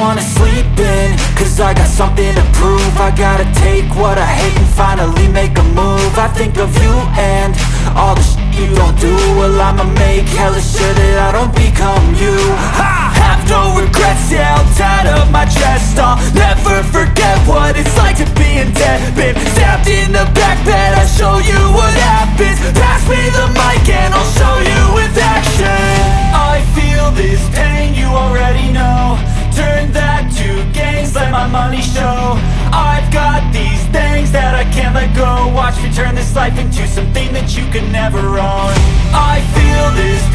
Cause I got something to prove. I gotta take what I hate and finally make a move. I think of you and all the shit you don't do. Well I'ma make hella sure that I don't become you. I have no regrets, yeah, I'll tie up my chest I'll never forget what it's like to be in debt. Been stabbed in the back bed, I'll show you what happens. Pass me the mic turn this life into something that you can never own. I feel this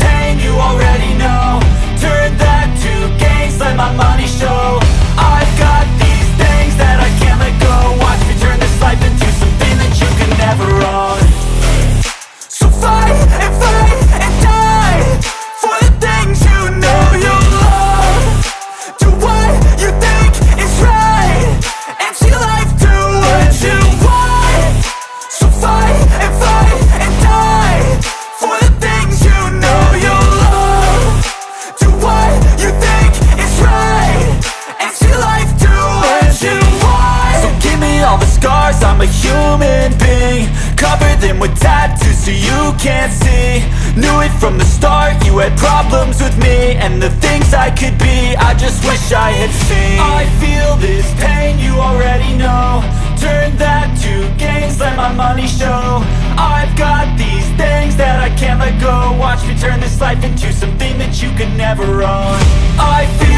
a human being Cover them with tattoos so you can't see. Knew it from the start, you had problems with me And the things I could be, I just wish I had seen. I feel this pain, you already know. Turn that to gains, let my money show. I've got these things that I can't let go. Watch me turn this life into something that you could never own. I feel